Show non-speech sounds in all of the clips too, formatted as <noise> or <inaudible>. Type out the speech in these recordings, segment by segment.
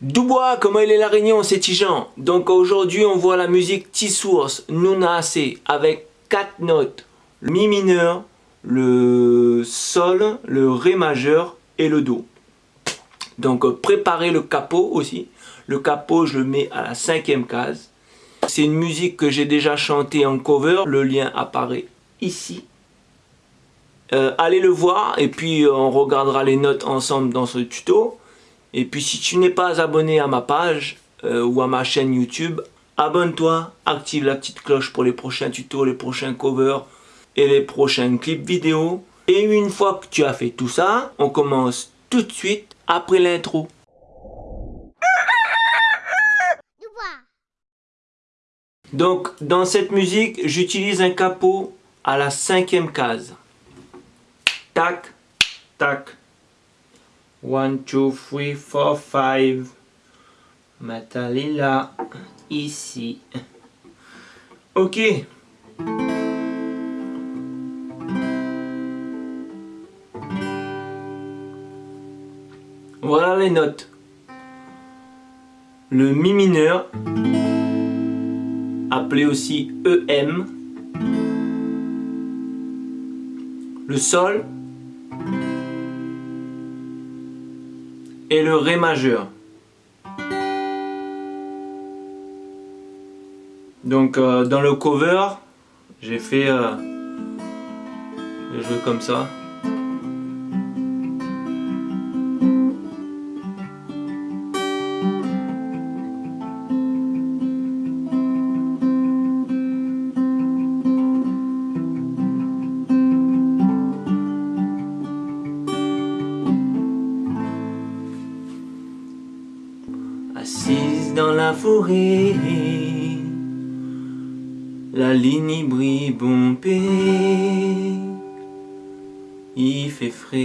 Dubois, comment il est la réunion, c'est Tijan. Donc aujourd'hui, on voit la musique T-Source, Nunase, avec quatre notes. Le Mi mineur, le Sol, le Ré majeur et le Do. Donc euh, préparez le capot aussi. Le capot, je le mets à la cinquième case. C'est une musique que j'ai déjà chantée en cover. Le lien apparaît ici. Euh, allez le voir et puis euh, on regardera les notes ensemble dans ce tuto. Et puis si tu n'es pas abonné à ma page euh, ou à ma chaîne YouTube, abonne-toi, active la petite cloche pour les prochains tutos, les prochains covers et les prochains clips vidéo. Et une fois que tu as fait tout ça, on commence tout de suite après l'intro. Donc dans cette musique, j'utilise un capot à la cinquième case. Tac, tac, 1, 2, 3, 4, 5. Matalila, ici. Ok. Voilà les notes. Le Mi mineur, appelé aussi EM. Le Sol, et le Ré majeur. Donc euh, dans le cover, j'ai fait euh, jouer comme ça. La ligne brille bombée, il fait frais.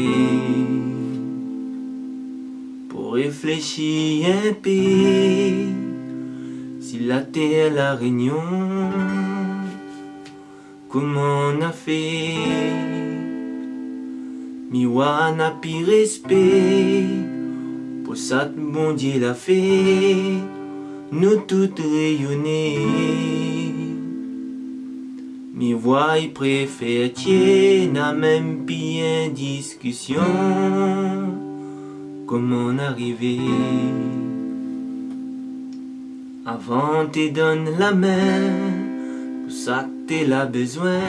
Pour réfléchir un peu si la terre la réunion, comment on a fait, miwana pi respect. Pour ça, bon Dieu l'a fait, nous toutes rayonner. Mi voix préfère n'a même bien discussion. Comment arriver Avant te donne la main, pour ça que t'es là besoin,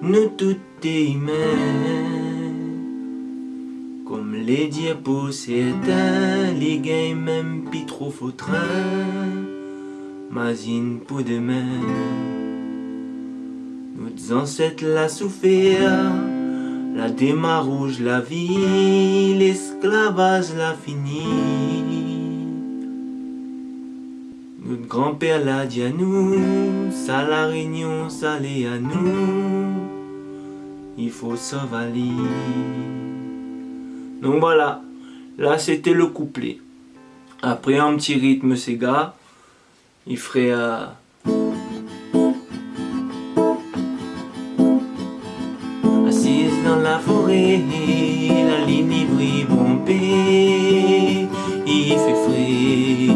nous toutes humains. Les diapos s'éteint, les gains même pis trop faux train, Mazine pour demain. Nos ancêtres la souffert, la démarre rouge la vie, l'esclavage la fini. Notre grand-père l'a dit à nous, ça la réunion, ça l'est à nous, il faut s'avaler. Donc voilà, là c'était le couplet. Après un petit rythme Sega, il ferait... Euh... Assise dans la forêt, la ligne brille bombée, il fait frais.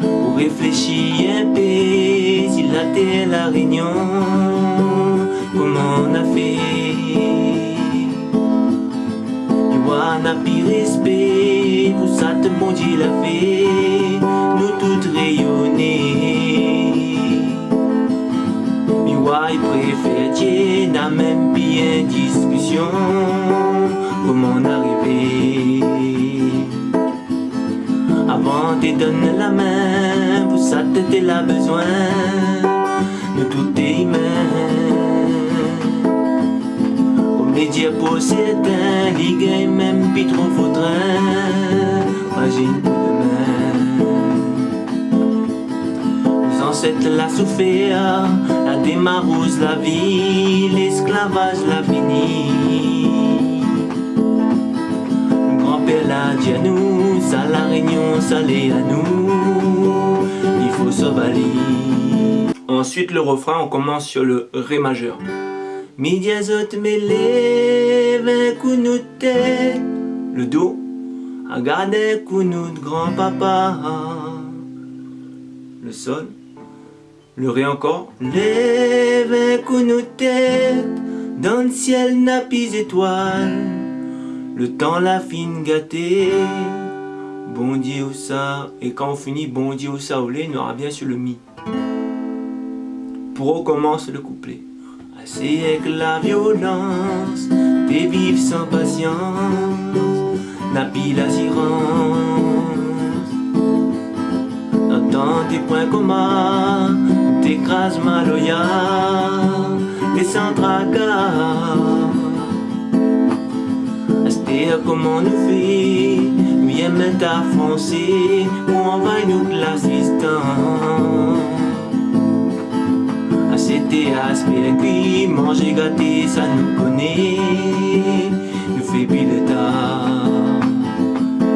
Pour réfléchir un peu, si la terre la réunion, n'a plus respect. Pour ça te bon Dieu l'a fait. Nous toutes rayonner ouais, préfère Dieu N'a même bien discussion. Comment on arriver Avant de donner la main. Pour ça t'étais là besoin. Nous tout est les s'éteignent, les gars même pis trop faudrait. Imagine demain. Nos ancêtres la souffert, la démarrose la vie, l'esclavage la fini Grand-père l'a dit à nous, ça la réunion, ça l'est à nous. Il faut s'avaler Ensuite le refrain, on commence sur le Ré majeur Midiazot me lève un coup de tête. Le Do à garder de grand-papa. Le sol, le ré encore. Lève nous tête, dans le ciel napis étoiles, le temps la fine gâtée. Bon Dieu où ça, et quand on finit bon Dieu où ça, on aura bien sur le mi. Pour recommence le couplet. Assez avec la violence, t'es vivre sans patience, napi l'assurance. Dans tes points communs, t'écrases ma loyale, t'es sans tracas. comment nous fait, viens mettre à foncer, ou envahir nous l'assistant c'était aspect qui manger gâté, ça nous connaît, nous fait de temps.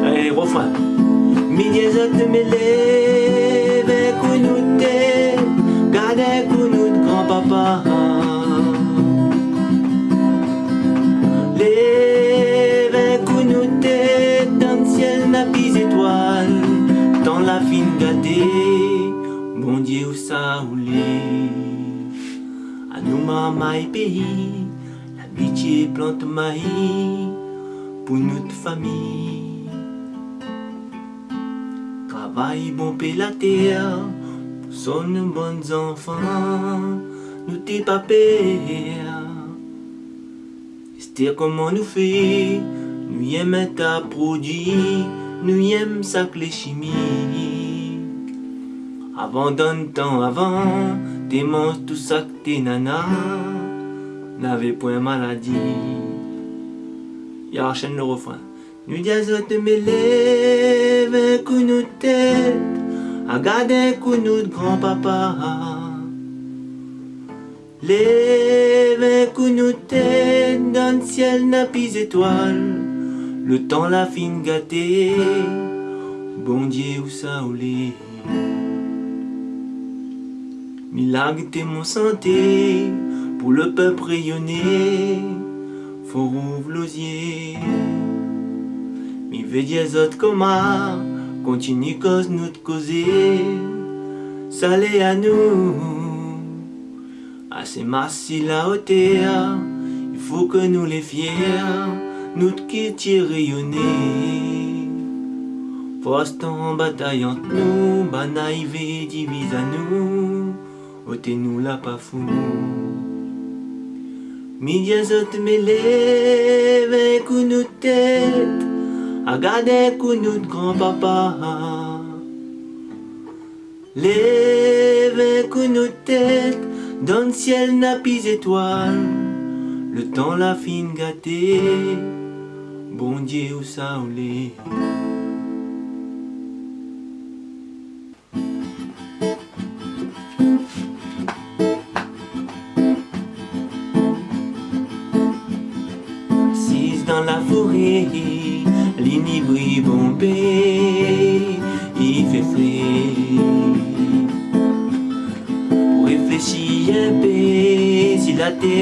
Allez, refrain. De grand-papa. Lève un nous tête, dans le la fine gâtée, bon Dieu ça roulait. Nous maman pays, l'amitié plante maïs pour notre famille. Travail bon paix la terre, pour son bons enfants, nous t'es pas père. C'est comment nous fait, nous aimons ta produit, nous aimons ça les chimiques. Avant d'un temps avant, T'aimes tout ça que tes nanas n'avaient point maladie. Y'a chaîne le refrain. Nous disons de me lever un coup de tête, à garder un coup de grand-papa. Lève un coup de tête dans le ciel n'a plus étoile, le temps la fine gâtée, bon Dieu où ça ou Milagre mon santé, pour le peuple rayonner, faut l'osier. Mi veut autres comment, continue cause nous de causer, salé à nous. Assez massi la hauteur, il faut que nous les fiers, nous qui rayonner. Poste en bataille entre nous, banaïvé divise à nous ôtez-nous la pas fou. Midiazot me lève un de tête, à garder un coup de grand-papa. Lève un de tête, dans le ciel n'a plus étoile, le temps la fine gâtée, bon Dieu où ça ou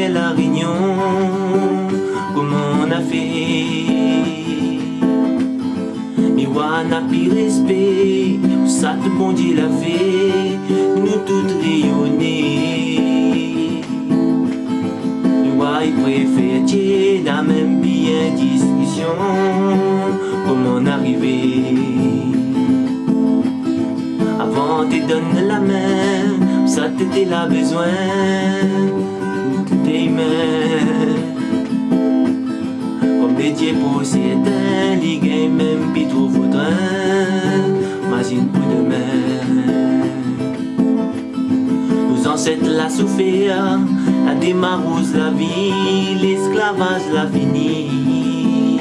la réunion, comment on a fait. Mais on a plus respect, ça te bon l'a fait, nous toutes rayonner. Il préfère la même bien discussion Comment arriver Avant de donner la main Ça t'était la besoin Des dieux possédés Les même pis trop faudrait Imagine pour demain Nos ancêtres l'a souffert la démarrose la vie, l'esclavage la fini.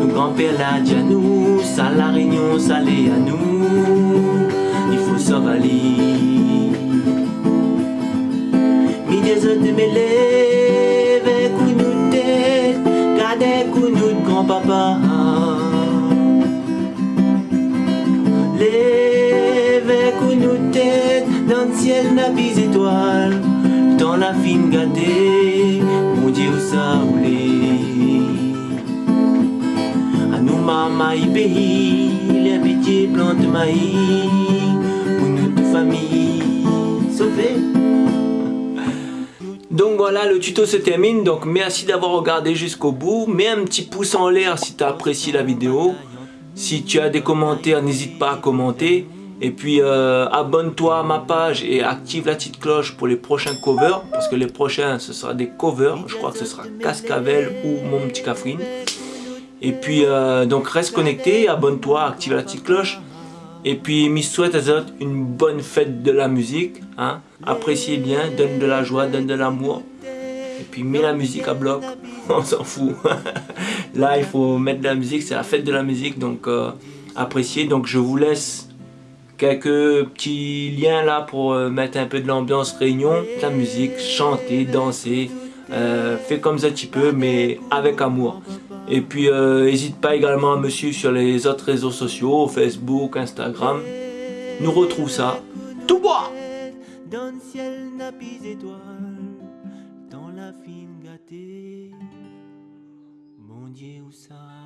Nos grands-pères l'a dit à nous, ça la réunion, ça l'est à nous. Il faut s'avaler. Ciel n'a plus étoile, dans la fine gâtée, mon Dieu ça roulé. maman pays, les métiers plantes maïs, pour notre famille sauvée. Donc voilà, le tuto se termine. Donc merci d'avoir regardé jusqu'au bout. Mets un petit pouce en l'air si tu as apprécié la vidéo. Si tu as des commentaires, n'hésite pas à commenter. Et puis euh, abonne-toi à ma page et active la petite cloche pour les prochains covers. Parce que les prochains, ce sera des covers. Je crois que ce sera Cascavel ou Mon Petit Cafrine. Et puis euh, donc reste connecté, abonne-toi, active la petite cloche. Et puis, me souhaite à une bonne fête de la musique. Hein. Appréciez bien, donne de la joie, donne de l'amour. Et puis, mets la musique à bloc. <laughs> On s'en fout. <laughs> Là, il faut mettre de la musique. C'est la fête de la musique. Donc, euh, appréciez. Donc, je vous laisse quelques petits liens là pour euh, mettre un peu de l'ambiance réunion. La musique, chanter, danser. Euh, fais comme ça tu peux, mais avec amour. Et puis, n'hésite pas également à me suivre sur les autres réseaux sociaux, Facebook, Instagram. Nous retrouve ça tout bois Dans le ciel étoiles, dans la fine gâtée, mon Dieu où ça